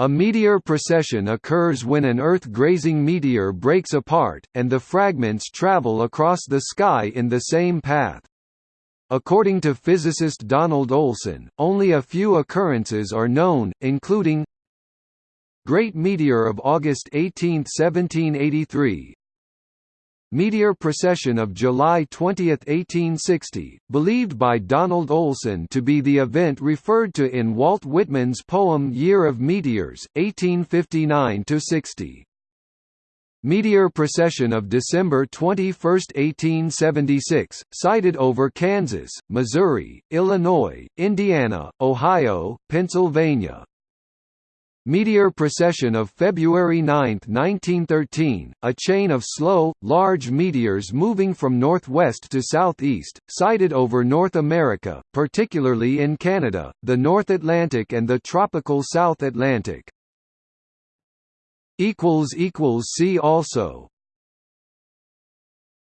A meteor procession occurs when an Earth-grazing meteor breaks apart, and the fragments travel across the sky in the same path. According to physicist Donald Olson, only a few occurrences are known, including Great Meteor of August 18, 1783 Meteor Procession of July 20, 1860, believed by Donald Olson to be the event referred to in Walt Whitman's poem Year of Meteors, 1859–60. Meteor Procession of December 21, 1876, sighted over Kansas, Missouri, Illinois, Indiana, Ohio, Pennsylvania, Meteor procession of February 9, 1913, a chain of slow, large meteors moving from northwest to southeast, sighted over North America, particularly in Canada, the North Atlantic and the tropical South Atlantic. See also